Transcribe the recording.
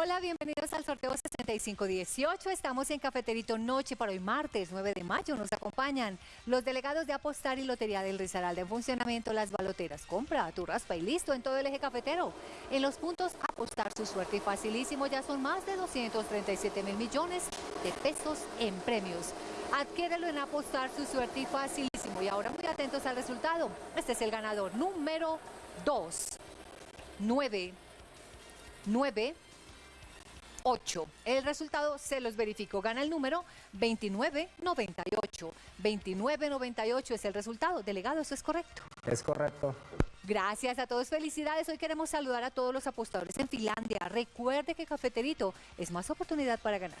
Hola, bienvenidos al sorteo 6518. Estamos en Cafeterito Noche para hoy martes 9 de mayo. Nos acompañan los delegados de Apostar y Lotería del Risaralda en funcionamiento Las Baloteras. Compra tu raspa y listo en todo el eje cafetero. En los puntos Apostar su suerte y facilísimo ya son más de 237 mil millones de pesos en premios. Adquiérelo en Apostar su suerte y facilísimo. Y ahora muy atentos al resultado. Este es el ganador número 2. 9 9 8. El resultado se los verifico. Gana el número 2998. 2998 es el resultado. Delegado, ¿eso es correcto? Es correcto. Gracias a todos, felicidades. Hoy queremos saludar a todos los apostadores en Finlandia. Recuerde que Cafeterito es más oportunidad para ganar.